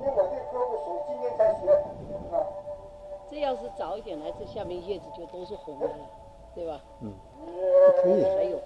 因为我今才学，啊，这要是早一点来，这下面叶子就都是红的了，对吧？嗯，可以。还有。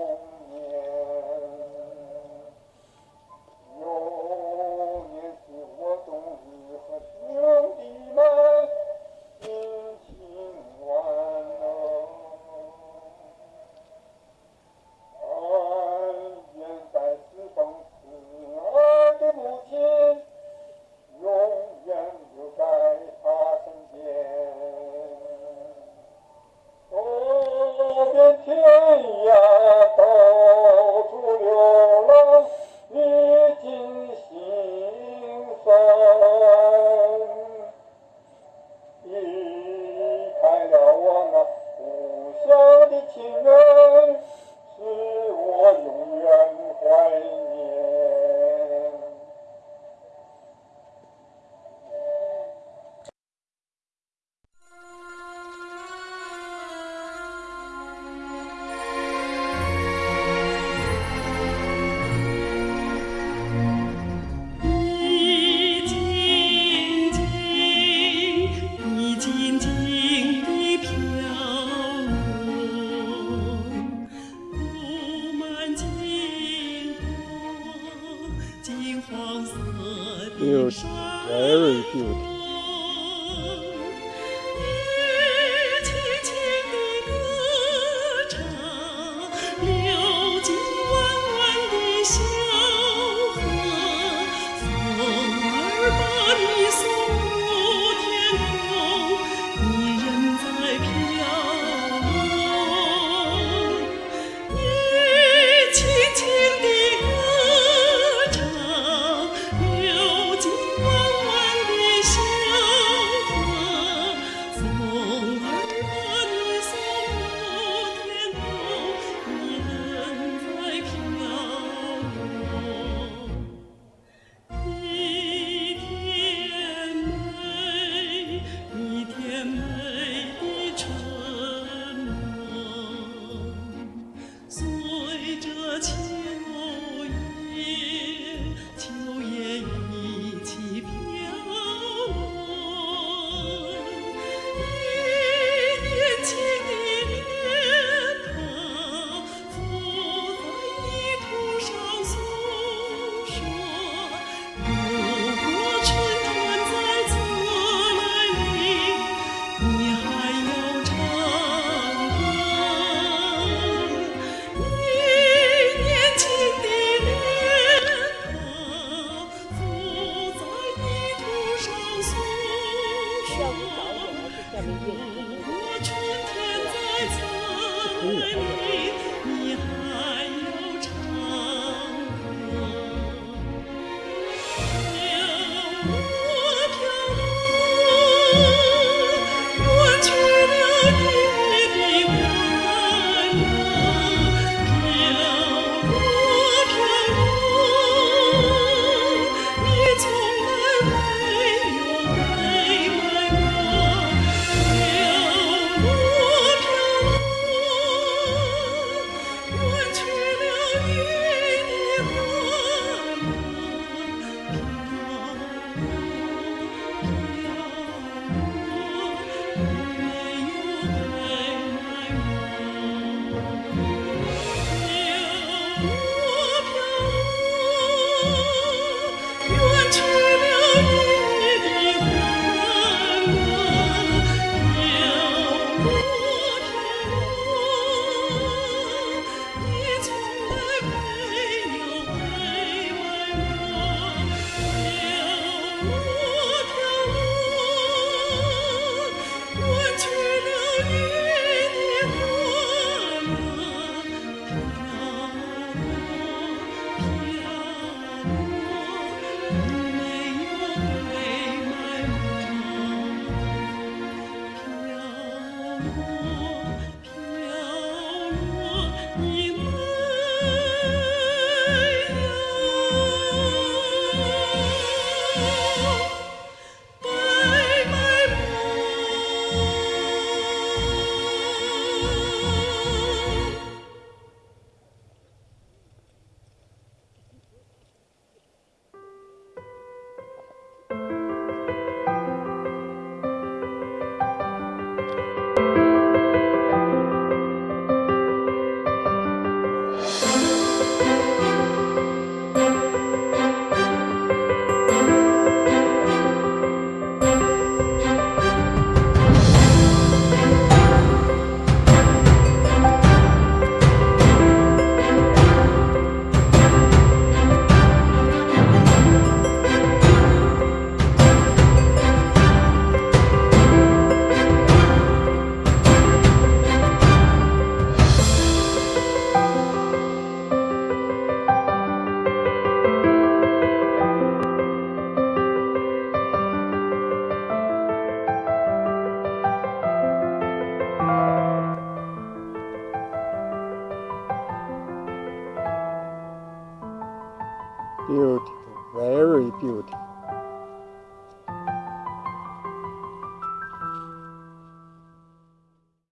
Amen. 的情人，是我永远怀念。 หยุ 如果春天在这里你还要唱歌 beautiful, very beautiful.